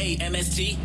MST.